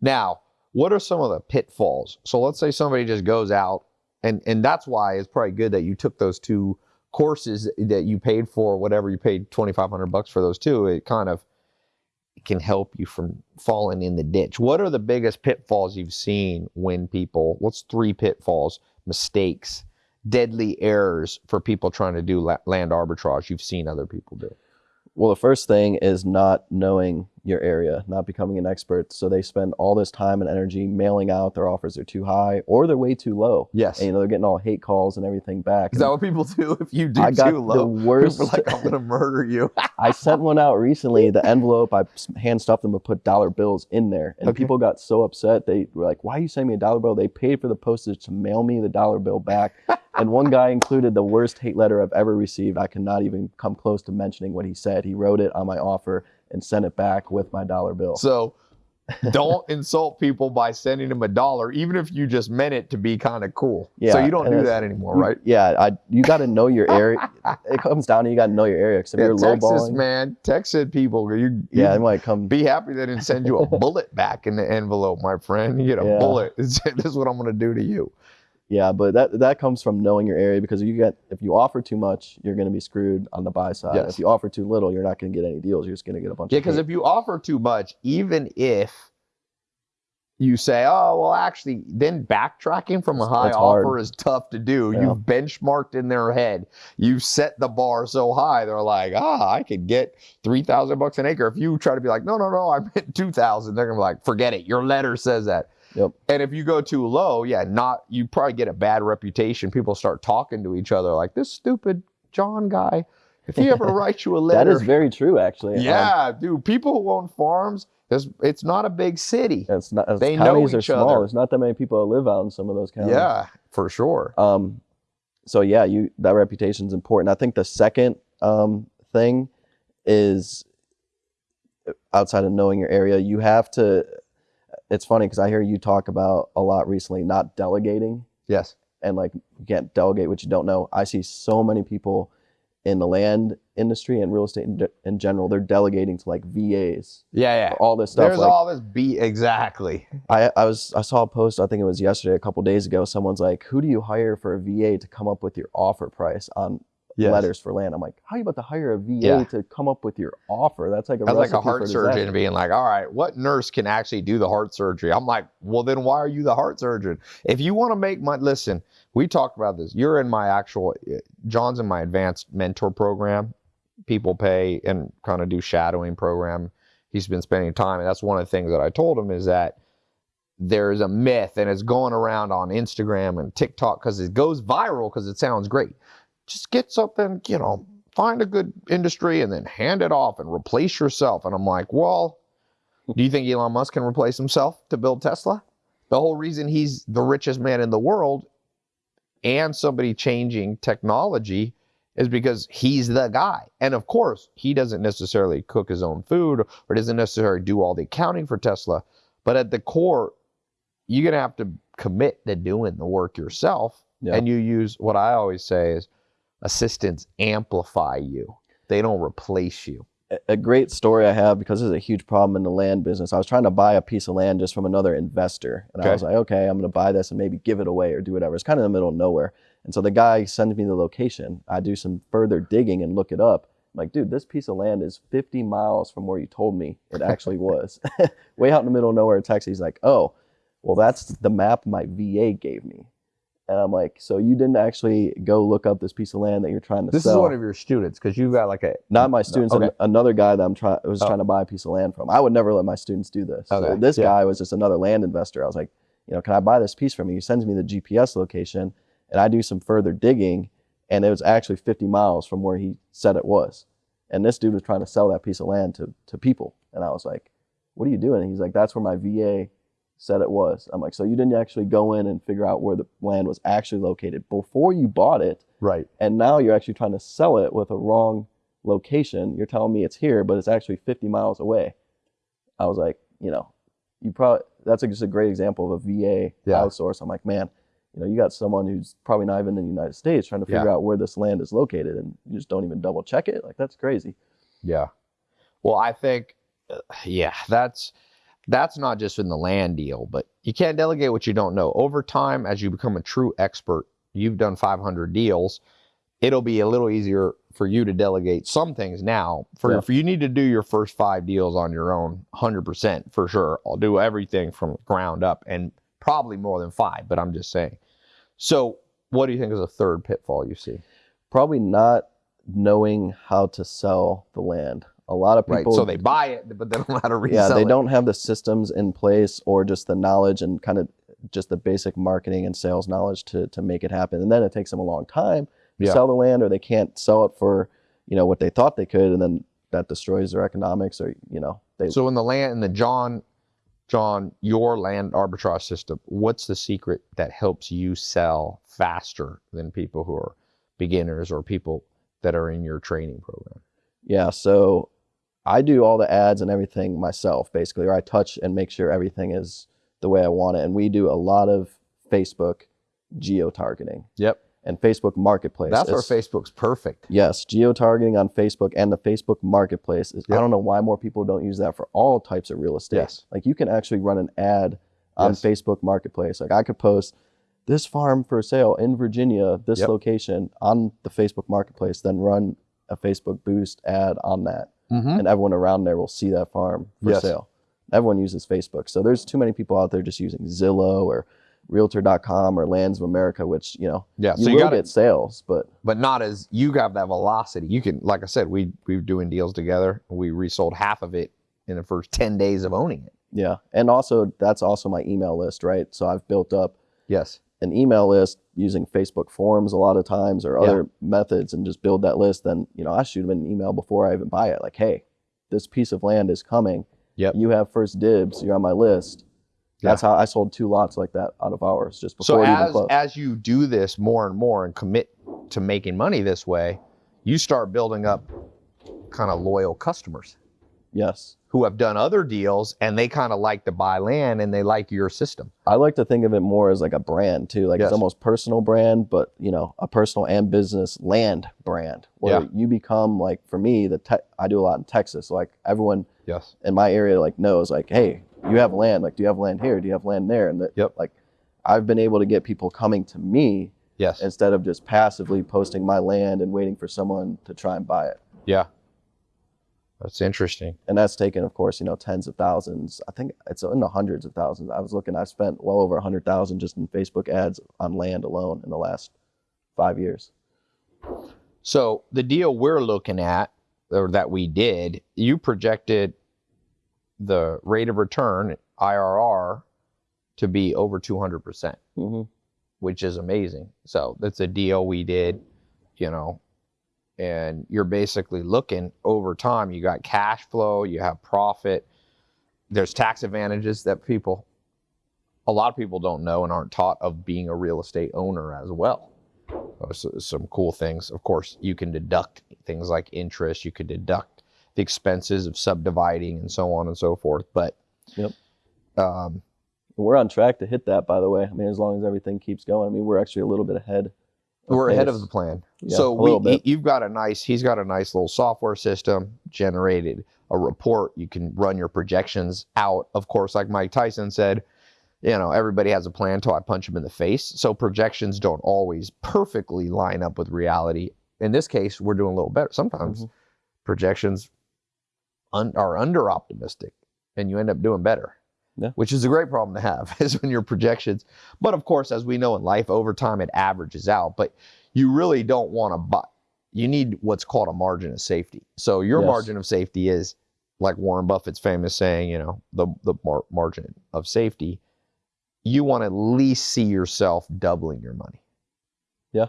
Now, what are some of the pitfalls? So let's say somebody just goes out, and and that's why it's probably good that you took those two courses that you paid for, whatever you paid twenty five hundred bucks for those two. It kind of can help you from falling in the ditch. What are the biggest pitfalls you've seen when people? What's three pitfalls, mistakes, deadly errors for people trying to do la- land arbitrage? You've seen other people do.
Well, the first thing is not knowing your area, not becoming an expert. So they spend all this time and energy mailing out their offers are too high or they're way too low.
Yes.
And you know they're getting all hate calls and everything back.
Is that what people do if you do
I got
too low?
the worst.
People are like, I'm gonna murder you.
I sent one out recently. The envelope, I hand stuffed them and put dollar bills in there. And
Okay.
people got so upset. They were like, why are you sending me a dollar bill? They paid for the postage to mail me the dollar bill back. and one guy included the worst hate letter I've ever received. I cannot even come close to mentioning what he said. He wrote it on my offer and sent it back with my dollar bill.
So don't insult people by sending them a dollar, even if you just meant it to be kind of cool.
Yeah, so
you don't do that anymore,
You-
right?
Yeah, I, you got to know your area. it comes down to you got to know your area. Because if
Yeah,
you're
Texas,
lowballing,
man, Texas people, you, you
yeah, it might come.
be happy they didn't send you a bullet back in the envelope, my friend. You get a
Yeah.
bullet. this is what I'm gonna do to you.
Yeah, but that that comes from knowing your area because you get if you offer too much, you're going to be screwed on the buy side.
Yes.
If you offer too little, you're not going to get any deals. You're just going to get a bunch.
Yeah, because if you offer too much, even if you say, "Oh, well, actually," then backtracking from a high
hard.
offer is tough to do.
Yeah.
You've benchmarked in their head. You've set the bar so high. They're like, "Ah, I could get three thousand bucks an acre." If you try to be like, "No, no, no, I meant two thousand, they're gonna be like, "Forget it. Your letter says that."
Yep.
And if you go too low, yeah, not you probably get a bad reputation. People start talking to each other like this stupid John guy. If he ever writes you a letter,
that is very true, actually. Um,
yeah, dude. People who own farms, there's, it's not a big city.
it's not. It's,
They know
counties are
each
small.
other.
There's not that many people that live out in some of those counties.
Yeah, for sure.
Um, so yeah, you that reputation is important. I think the second um, thing is outside of knowing your area, you have to. It's funny because I hear you talk about a lot recently not delegating
Yes.
and like you can't delegate what you don't know. I see so many people in the land industry and real estate in, ge- in general. They're delegating to like VAs,
Yeah, yeah.
all this stuff.
There's
like,
all this beat exactly.
I, I was I saw a post I think it was yesterday a couple days ago someone's like who do you hire for a VA to come up with your offer price on
Yes.
letters for land I'm like how are you about to hire a VA
Yeah.
to come up with your offer that's like a
That's like a heart surgeon being like, all right, what nurse can actually do the heart surgery? I'm like, well, then why are you the heart surgeon? If you want to make my, listen, we talked about this. You're in my actual, eh, John's in my advanced mentor program. People pay and kind of do shadowing program. He's been spending time. And that's one of the things that I told him is that there's a myth and it's going around on Instagram and TikTok because it goes viral because it sounds great. Just get something, you know, find a good industry and then hand it off and replace yourself. And I'm like, well, do you think Elon Musk can replace himself to build Tesla? The whole reason he's the richest man in the world and somebody changing technology is because he's the guy. And of course, he doesn't necessarily cook his own food or doesn't necessarily do all the accounting for Tesla. But at the core, you're going to have to commit to doing the work yourself.
Yeah.
And you use what I always say is assistants amplify you, they don't replace you.
A- great story I have because this is a huge problem in the land business I was trying to buy a piece of land just from another investor and
Okay.
I was like okay I'm going to buy this and maybe give it away or do whatever. It's kind of in the middle of nowhere and so the guy sends me the location. I do some further digging and look it up. I'm like dude this piece of land is 50 miles from where you told me it actually was. Way out in the middle of nowhere in Texas he's like oh well that's the map my VA gave me and I'm like so you didn't actually go look up this piece of land that you're trying to
This
sell This
is one of your students because you've got like a
not my students,
okay.
an- another guy that I'm trying was
Oh.
trying to buy a piece of land from. I would never let my students do this. So this
yeah.
guy was just another land investor. I was like, you know, can I buy this piece from you? He sends me the GPS location, and I do some further digging, and it was actually 50 miles from where he said it was. And this dude was trying to sell that piece of land to to people, and I was like, what are you doing? And he's like, that's where my VA said it was. I'm like, so you didn't actually go in and figure out where the land was actually located before you bought it
right.
and now you're actually trying to sell it with a wrong location. You're telling me it's here, but it's actually 50 miles away. I was like, you know, you probably that's a, just a great example of a VA
Yeah.
outsource. I'm like, man, you know, you got someone who's probably not even in the United States trying to figure
Yeah.
out where this land is located, and you just don't even double check it. Like that's crazy.
Yeah. Well, I think, uh, yeah, that's that's not just in the land deal, but you can't delegate what you don't know. Over time, as you become a true expert, you've done 500 deals. It'll be a little easier for you to delegate some things now. For
Yeah.
if you need to do your first five deals on your own, 100% for sure. I'll do everything from ground up and probably more than five, but I'm just saying. So, what do you think is a third pitfall you see?
Probably not knowing how to sell the land. A lot of people. Right.
So they buy it, but they don't know how to resell
yeah, they
it.
don't have the systems in place or just the knowledge and kind of just the basic marketing and sales knowledge to to make it happen. And then it takes them a long time to
Yeah.
sell the land or they can't sell it for, you know, what they thought they could and then that destroys their economics or, you know, they
So in the land in the John, John, your land arbitrage system, what's the secret that helps you sell faster than people who are beginners or people that are in your training program?
Yeah, so I do all the ads and everything myself, basically, or I touch and make sure everything is the way I want it. And we do a lot of Facebook geo targeting
Yep.
and Facebook Marketplace.
That's where Facebook's perfect.
Yes, geo targeting on Facebook and the Facebook Marketplace. Is, I don't know why more people don't use that for all types of real estate.
Yes.
Like you can actually run an ad on
Yes.
Facebook Marketplace. Like I could post this farm for sale in Virginia, this
Yep.
location on the Facebook Marketplace, then run a Facebook boost ad on that
Mm-hmm.
and everyone around there will see that farm for
Yes.
sale. Everyone uses Facebook. So there's too many people out there just using Zillow or realtor.com or Lands of America, which, you know,
Yeah.
you
So you
will
got
get
it,
sales, but
but not as you have that velocity. You can, like I said, we we were doing deals together. We resold half of it in the first ten days of owning it.
yeah. And also that's also my email list, right? So I've built up
Yes.
An email list using Facebook forms a lot of times or other methods and just build that list. Then, you know, I shoot them an email before I even buy it. Like, hey, this piece of land is coming.
Yep.
You have first dibs. You're on my list. That's how I sold two lots like that out of ours just
So
before even
as as you do this more and more and commit to making money this way, you start building up kind of loyal customers
yes.
Who have done other deals and they kind of like to buy land and they like your system.
I like to think of it more as like a brand too. Like
Yes.
it's almost personal brand, but you know, a personal and business land brand where
Yeah.
you become like for me, the te- I do a lot in Texas. Like everyone
Yes.
in my area like knows like, hey, you have land. Like, do you have land here? Do you have land there? And that,
Yep.
like, I've been able to get people coming to me
Yes.
instead of just passively posting my land and waiting for someone to try and buy it.
yeah. That's interesting.
And that's taken, of course, you know, tens of thousands. I think it's in the hundreds of thousands. I was looking, I've spent well over a hundred thousand just in Facebook ads on land alone in the last five years.
So the deal we're looking at or that we did, you projected the rate of return IRR to be over 200%.
Mm-hmm.
which is amazing. So that's a deal we did, you know, and you're basically looking over time. You got cash flow, you have profit. There's tax advantages that people, a lot of people don't know and aren't taught of being a real estate owner as well. Uh, so- some cool things. Of course, you can deduct things like interest. You could deduct the expenses of subdividing and so on and so forth. But
Yep.
um,
We're on track to hit that, by the way. I mean, as long as everything keeps going. I mean, we're actually a little bit ahead.
We're ahead of the plan.
Yeah,
so we, he- you've got a nice, he's got a nice little software system generated a report. You can run your projections out. Of course, like Mike Tyson said, you know, everybody has a plan until I punch him in the face. So projections don't always perfectly line up with reality. In this case, we're doing a little better. Sometimes
Mhm.
projections un- are under optimistic and you end up doing better.
Yeah.
Which is a great problem to have, is when your projections. But of course, as we know in life, over time it averages out. But you really don't want to buy. You need what's called a margin of safety. So your
Yes.
margin of safety is like Warren Buffett's famous saying, you know, the the mar- margin of safety. You want to at least see yourself doubling your money.
Yeah.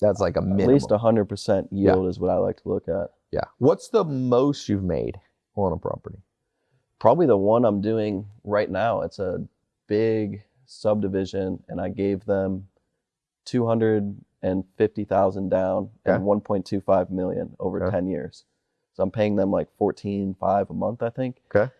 That's like a minimum.
At least 100% yield is what I like to look at.
yeah. What's the most you've made on a property?
Probably the one I'm doing right now. It's a big subdivision, and I gave them 250,000 down
Okay.
and 1.25 million over
Okay.
10 years. So I'm paying them like 14.5 a month, I think.
Okay.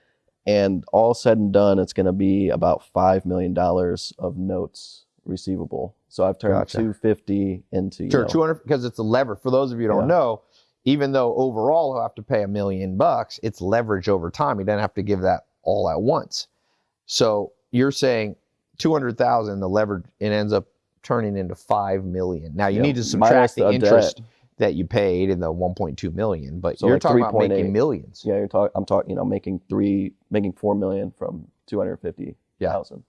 And all said and done, it's going to be about five million dollars of notes receivable. So I've turned
Gotcha.
250 into you
Sure,
know,
two hundred because it's a lever. For those of you who don't
Yeah.
know, even though overall he'll have to pay a million bucks, it's leverage over time. He doesn't have to give that all at once. So you're saying two hundred thousand, the leverage, it ends up turning into five million. Now you
Yeah,
need to subtract the
the
interest that you paid in the one point two million, but
So
you're
like
talking about
3.8.
making millions.
Yeah, you're talking. I'm talking. You know, making three, making four million from 250,000. Yeah.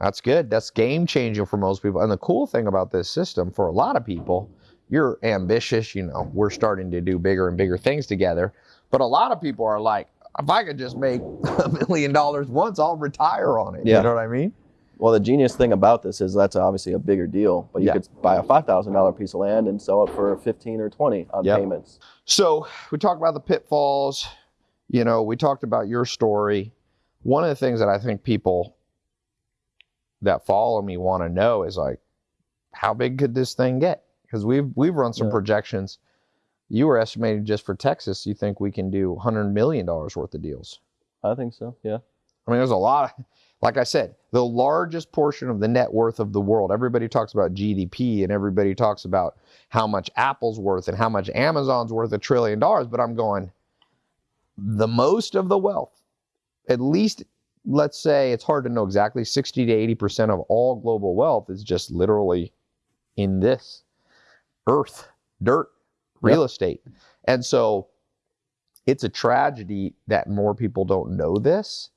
That's good. That's game changing for most people. And the cool thing about this system for a lot of people, you're ambitious. You know, we're starting to do bigger and bigger things together. But a lot of people are like, if I could just make a million dollars once, I'll retire on it.
Yeah.
You know what I mean?
Well, the genius thing about this is that's obviously a bigger deal, but you
Yeah.
could buy a five thousand dollar piece of land and sell it for fifteen or twenty on
Yep.
payments.
So we talked about the pitfalls. You know, we talked about your story. One of the things that I think people that follow me want to know is like, how big could this thing get? Because we've we've run some
Yeah.
projections. You were estimating just for Texas, you think we can do 100 million dollars worth of deals.
I think so. Yeah.
I mean, there's a lot. Of, like I said, the largest portion of the net worth of the world. Everybody talks about GDP and everybody talks about how much Apple's worth and how much Amazon's worth a trillion dollars. But I'm going, the most of the wealth, at least, let's say it's hard to know exactly, 60 to 80 percent of all global wealth is just literally in this earth, dirt, real estate. And so it's a tragedy that more people don't know this.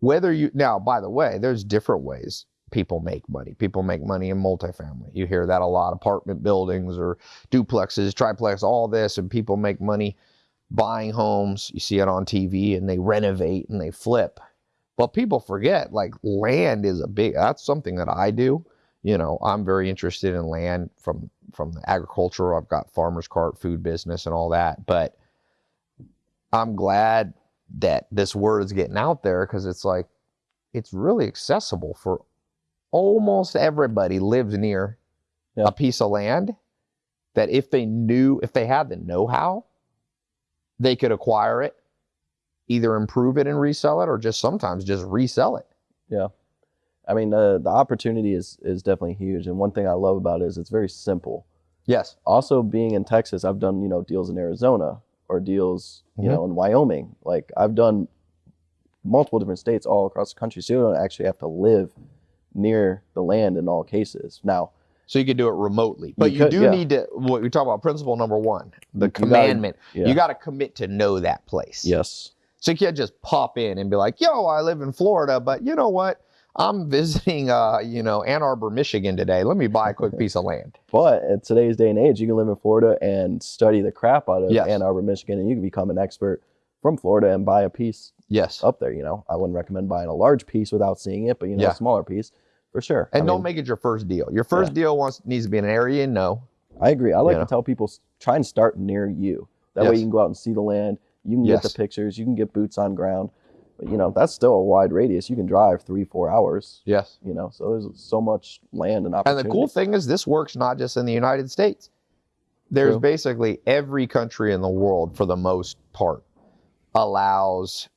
Whether you now by the way there's different ways people make money. People make money in multifamily. You hear that a lot apartment buildings or duplexes triplex all this and people make money buying homes. You see it on tv and they renovate and they flip. But people forget like land is a big that's something that i do you know i'm very interested in land from from the agriculture i've got farmers cart food business and all that but i'm glad that this word is getting out there because it's like it's really accessible for almost everybody lives near
Yeah.
a piece of land that if they knew if they had the know-how they could acquire it either improve it and resell it or just sometimes just resell it
I mean, uh, the opportunity is is definitely huge, and one thing I love about it is it's very simple.
yes
Also, being in Texas, I've done you know deals in Arizona or deals you
Mhm.
know in Wyoming. Like I've done multiple different states all across the country, so you don't actually have to live near the land in all cases. Now,
so you could do it remotely but
You
you,
could,
do
yeah.
need to what we talk about principle number one the
You gotta-
commandment
yeah.
you got to commit to know that place
yes,
So you can't just pop in and be like, yo, I live in Florida, but you know what? I'm visiting, uh, you know, Ann Arbor, Michigan today. Let me buy a quick piece of land.
but at today's day and age, you can live in Florida and study the crap out of
Yes.
Ann Arbor, Michigan, and you can become an expert from Florida and buy a piece
Yes.
up there. You know, I wouldn't recommend buying a large piece without seeing it, but you know,
Yeah.
a smaller piece for sure.
And
I
don't
mean,
make it your first deal. Your first deal wants needs to be in an area you know.
I agree. I like
you know.
to tell people try and start near you. That way you can go out and see the land. You can
Yes.
get the pictures. You can get boots on ground. You know, that's still a wide radius. You can drive three, four hours.
Yes.
You know, so there's so much land and opportunity.
And the cool thing is, this works not just in the United States. There's
True.
basically every country in the world, for the most part, allows,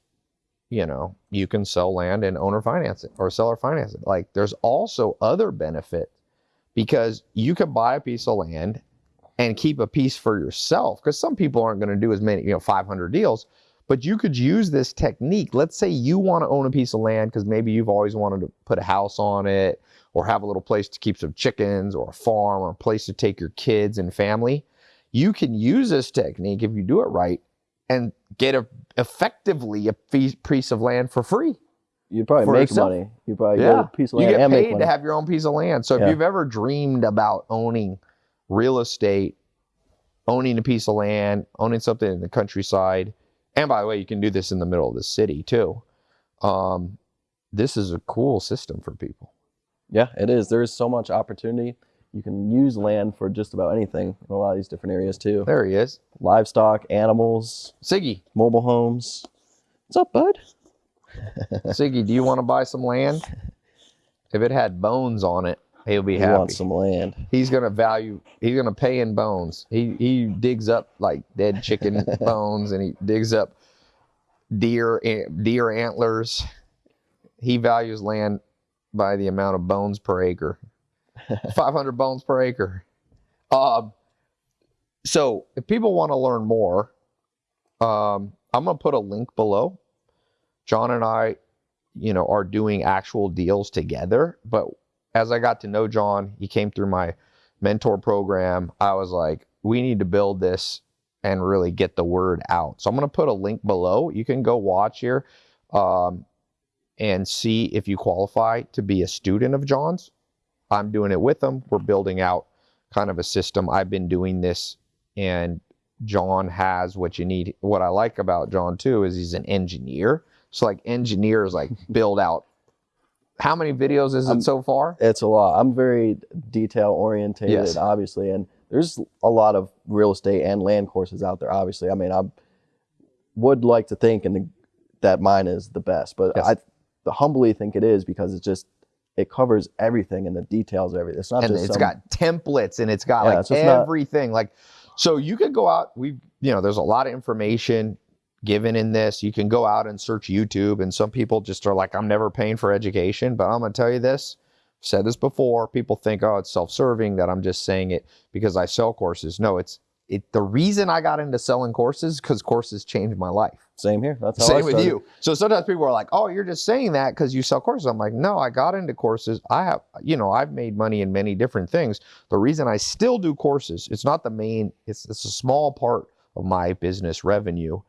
you know, you can sell land and owner finance it or seller finance it. Like, there's also other benefit because you can buy a piece of land and keep a piece for yourself. Because some people aren't going to do as many, you know, 500 deals. But you could use this technique. Let's say you want to own a piece of land because maybe you've always wanted to put a house on it or have a little place to keep some chickens or a farm or a place to take your kids and family. You can use this technique if you do it right and get a effectively a piece, of land for free.
You'd probably make money. You probably
Yeah.
get a piece of
You get paid to have your own piece of land. So if
Yeah.
you've ever dreamed about owning real estate, owning a piece of land, owning something in the countryside, and by the way, you can do this in the middle of the city too. Um, this is a cool system for people.
yeah, it is. There is so much opportunity. You can use land for just about anything in a lot of these different areas too.
There he is,
Livestock, animals,
Siggy.
mobile homes. What's up, bud?
Siggy, do you want to buy some land? If it had bones on it, he'll be happy.
He
happy.
wants some land.
He's gonna value. He's gonna pay in bones. He he digs up like dead chicken bones, and he digs up deer deer antlers. He values land by the amount of bones per acre. Five hundred bones per acre. Um. So if people want to learn more, um, I'm gonna put a link below. John and I, you know, are doing actual deals together, but as I got to know John, he came through my mentor program. I was like, we need to build this and really get the word out. So I'm going to put a link below. You can go watch here um, and see if you qualify to be a student of John's. I'm doing it with him. We're building out kind of a system. I've been doing this, and John has what you need. What I like about John too is he's an engineer. So like engineers like build out. How many videos is it
I'm-
so far?
It's a lot. I'm very detail orientated,
Yes.
obviously, and there's a lot of real estate and land courses out there. Obviously, I mean, I would like to think and that mine is the best, but
Yes.
I humbly think it is because it's just it covers everything and the details of everything. It's not
and
just
it's
some,
got templates and it's got
Yeah,
like
so it's not-
everything like so you could go out we you know there's a lot of information given in this you can go out and search youtube and some people just are like i'm never paying for education but i'm going to tell you this I've said this before people think oh it's self-serving that i'm just saying it because i sell courses no it's it the reason i got into selling courses because courses changed my life
same here. That's how I
same with you. So sometimes people are like, "Oh, you're just saying that because you sell courses." I'm like, "No, I got into courses. I have, you know, I've made money in many different things. The reason I still do courses, it's not the main. It's it's a small part of my business revenue,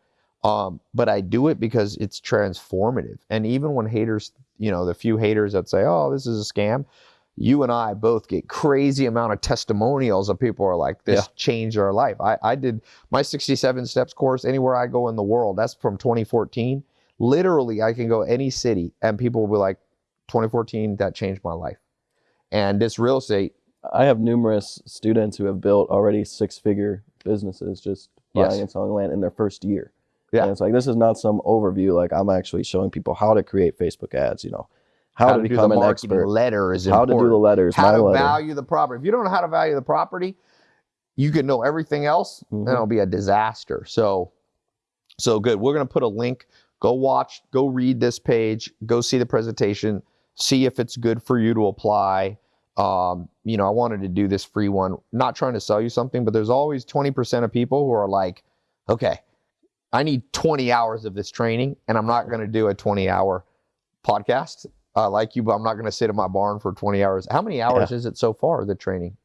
um, but I do it because it's transformative. And even when haters, you know, the few haters that say, "Oh, this is a scam," you and I both get crazy amount of testimonials of people who are like, "This
Yeah.
changed our life." I I did my 67 steps course anywhere I go in the world. That's from 2014. Literally, I can go any city and people will be like, 2014, that changed my life. And this real estate,
I have numerous students who have built already six figure businesses just buying
Yes.
and selling land in their first year.
Yeah.
And it's like this is not some overview. Like I'm actually showing people how to create Facebook ads, you know, how,
how,
to,
to
become an expert,
letter is
how to do the letters,
how
my
to
letter.
value the property. If you don't know how to value the property, you can know everything else,
Mhm.
and it'll be a disaster. So, so good. We're gonna put a link. Go watch. Go read this page. Go see the presentation. See if it's good for you to apply. Um, you know, I wanted to do this free one. Not trying to sell you something, but there's always 20% of people who are like, okay, I need 20 hours of this training, and I'm not gonna do a 20 hour podcast uh, like you, but I'm not going to sit in my barn for 20 hours. How many hours is it so far, the training?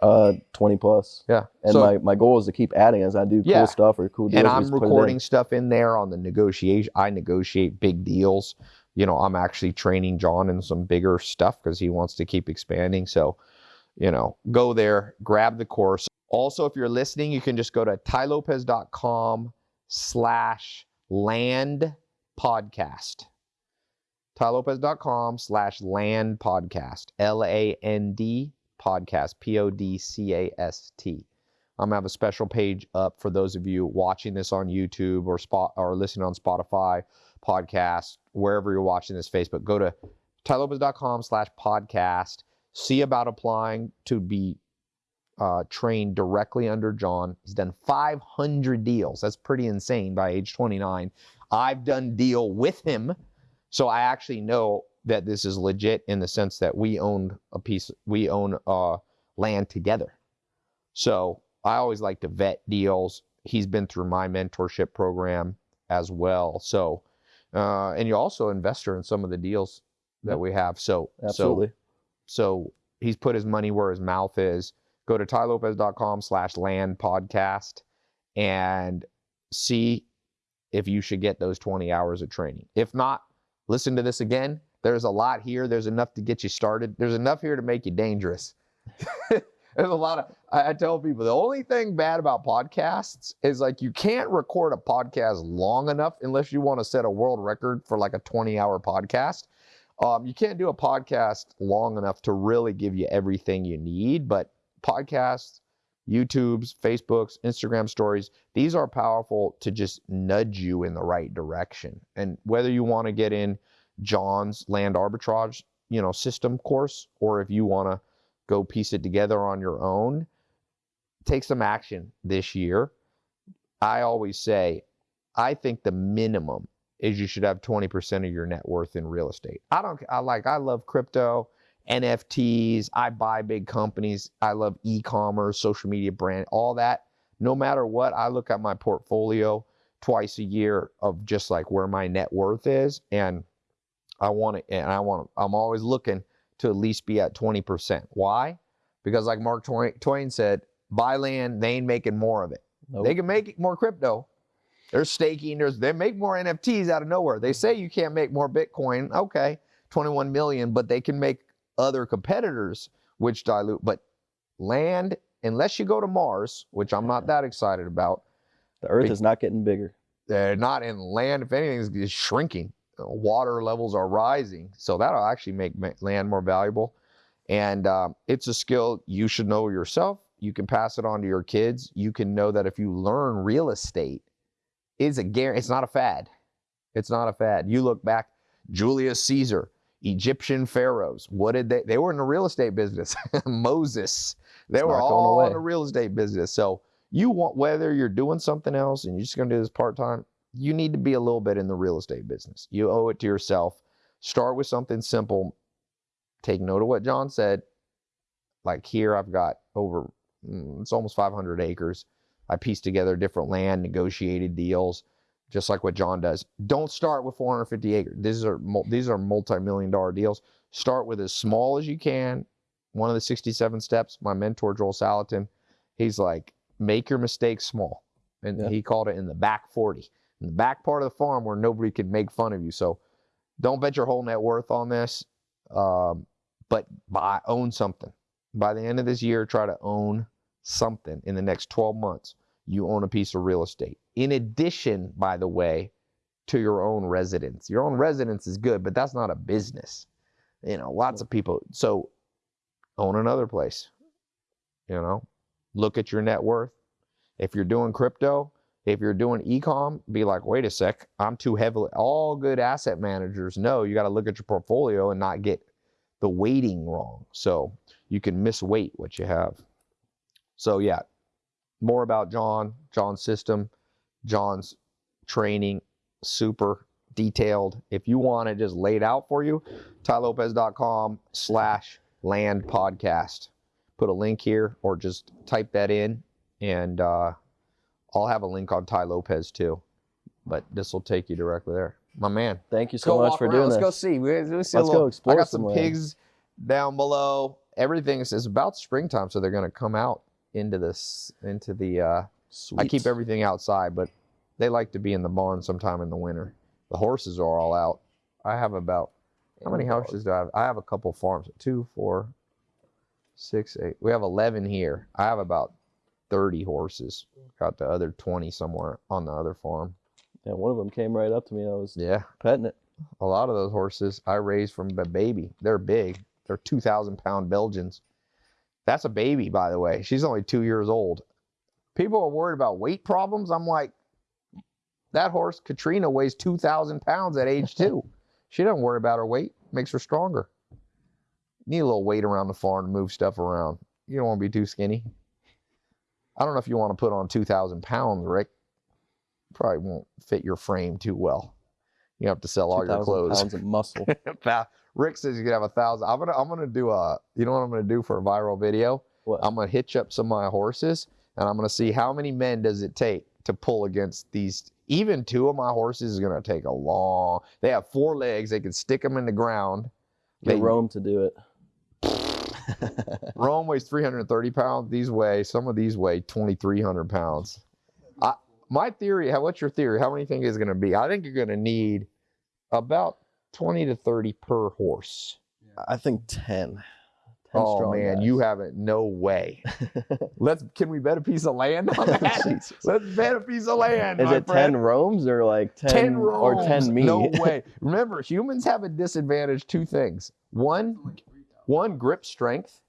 uh, 20 plus.
Yeah.
And
so,
my, my goal is to keep adding as I do
Yeah.
cool stuff or cool deals.
and I'm recording stuff in there on the negotiation. I negotiate big deals. You know, I'm actually training John in some bigger stuff because he wants to keep expanding. So, you know, go there, grab the course. Also, if you're listening, you can just go to tailopez.com slash land podcast. tailopez.com slash land podcast. L-A-N-D podcast. P-O-D-C-A-S-T. I'm gonna have a special page up for those of you watching this on YouTube or spot or listening on Spotify, podcast, wherever you're watching this Facebook. Go to tailopez.com slash podcast. See about applying to be uh, trained directly under John. He's done 500 deals. That's pretty insane by age 29. I've done deal with him, so I actually know that this is legit in the sense that we owned a piece, we own uh, land together. So I always like to vet deals. He's been through my mentorship program as well. So, uh, and you're also an investor in some of the deals that we have. So,
Absolutely.
so, so he's put his money where his mouth is. Go to tailopez.com slash land podcast and see if you should get those 20 hours of training. If not, listen to this again. There's a lot here. There's enough to get you started. There's enough here to make you dangerous. There's a lot of, I, I tell people the only thing bad about podcasts is like you can't record a podcast long enough unless you want to set a world record for like a 20 hour podcast. Um, you can't do a podcast long enough to really give you everything you need, but podcasts, YouTube's, Facebook's, Instagram stories, these are powerful to just nudge you in the right direction. And whether you want to get in John's land arbitrage, you know, system course, or if you want to go piece it together on your own, take some action this year. I always say, I think the minimum is you should have 20% of your net worth in real estate. I don't I like I love crypto, NFTs, I buy big companies, I love e-commerce, social media brand, all that. No matter what, I look at my portfolio twice a year of just like where my net worth is and I want it and I want to, I'm always looking to at least be at 20%. Why? Because like Mark Twain, Twain said, buy land, they ain't making more of it.
Nope.
They can make more crypto. They're staking. There's they make more NFTs out of nowhere. They say you can't make more Bitcoin. Okay, 21 million, but they can make other competitors which dilute. But land, unless you go to Mars, which I'm not that excited about,
The Earth is not getting bigger.
they're not in land. If anything, is shrinking. Water levels are rising, so that'll actually make land more valuable. And um, it's a skill you should know yourself. You can pass it on to your kids. You can know that if you learn real estate, is a guarantee. It's not a fad. It's not a fad. You look back, Julius Caesar, Egyptian pharaohs. What did they? They were in the real estate business. Moses. They
It's
were all in
away.
the real estate business. So you want whether you're doing something else and you're just going to do this part time, you need to be a little bit in the real estate business. You owe it to yourself. Start with something simple. Take note of what John said. Like here, I've got over, mm, it's almost 500 acres. I pieced together different land, negotiated deals, just like what John does. Don't start with 450 acres. These are these are multi-million dollar deals. Start with as small as you can. One of the 67 steps, my mentor Joel Salatin, he's like, make your mistakes small, and
Yeah.
he called it in the back 40, in the back part of the farm where nobody can make fun of you. So, don't bet your whole net worth on this, um, but buy own something. By the end of this year, try to own something in the next 12 months. You own a piece of real estate. In addition, by the way, to your own residence. Your own residence is good, but that's not a business. You know, lots of people. So own another place. You know, look at your net worth. If you're doing crypto, if you're doing ecom, be like, wait a sec, I'm too heavily. All good asset managers know you got to look at your portfolio and not get the weighting wrong. So you can misweight what you have. So yeah, more about John, John's system, John's training, super detailed. If you want it just laid out for you, tailopez.com slash land podcast. Put a link here or just type that in and uh, I'll have a link on Tai Lopez too. But this will take you directly there. My man.
Thank you so much for
around.
doing
Let's
this.
go see. We- Let's, see
Let's go
little-
explore
I got
some
some pigs down below. Everything is it's about springtime, so they're gonna come out into this into the uh I keep everything outside, but they like to be in the barn sometime in the winter. The horses are all out. I have about how many horses do I have? I have a couple farms. Two, four, six, eight. We have eleven here. I have about thirty horses. Got the other twenty somewhere on the other farm.
And one of them came right up to me. I was
Yeah.
petting it.
A lot of those horses I raised from a baby. They're big. They're 2,000 pound Belgians. That's a baby, by the way. She's only two years old. People are worried about weight problems. I'm like, that horse, Katrina, weighs 2,000 pounds at age two. she doesn't worry about her weight, makes her stronger. Need a little weight around the farm to move stuff around. You don't want to be too skinny. I don't know if you want to put on 2,000 pounds, Rick. Probably won't fit your frame too well. You have to sell all your
2,000
clothes.
pounds of muscle.
Rick says you can have a thousand. I'm gonna I'm gonna do a you know what I'm gonna do for a viral video?
What?
I'm gonna hitch up some of my horses and I'm gonna see how many men does it take to pull against these even two of my horses is gonna take a long they have four legs, they can stick them in the ground.
Get
They-
Rome to do it.
Rome weighs 330 pounds. These weigh some of these weigh 2,300 pounds. I, my theory, how what's your theory? How many think is going to be? I think you're going to need about 20 to 30 per horse.
I think 10. 10
oh
strong
man,
guys.
you haven't. No way. Let's. Can we bet a piece of land on that? Let's bet a piece of land.
Is it 10
friend.
roams or like 10,
10
or 10
roams.
me?
No way. Remember, humans have a disadvantage. Two things. One, one grip strength,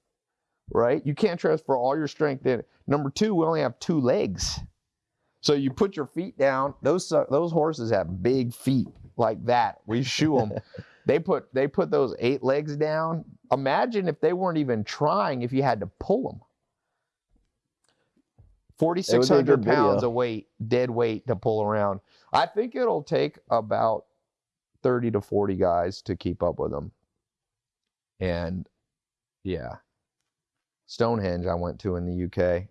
right? You can't transfer all your strength in. Number two, we only have two legs. So you put your feet down. Those uh, those horses have big feet like that. We shoe them. they put they put those eight legs down. Imagine if they weren't even trying. If you had to pull them. Forty six hundred
video.
pounds of weight, dead weight to pull around. I think it'll take about thirty to forty guys to keep up with them. And yeah, Stonehenge I went to in the UK,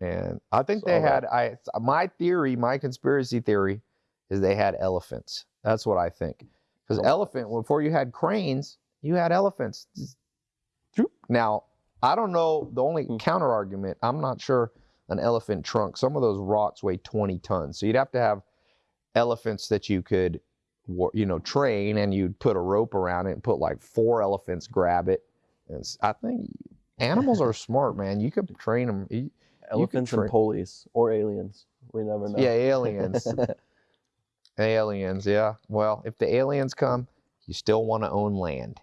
and I think they had. I my theory, my conspiracy theory, is they had elephants. That's what I think. Because elephant, before you had cranes, you had elephants. Now I don't know. The only
Hmm.
counter argument, I'm not sure an elephant trunk. Some of those rocks weigh 20 tons, so you'd have to have elephants that you could, you know, train, and you'd put a rope around it and put like four elephants grab it. And I think Animals are smart, man. You could train them.
Elephants and police or aliens. We never know.
Yeah, aliens. aliens, yeah. Well, if the aliens come, you still want to own land.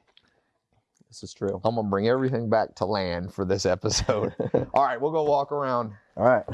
this is true.
I'm gonna bring everything back to land for this episode. All right, we'll go walk around.
All right.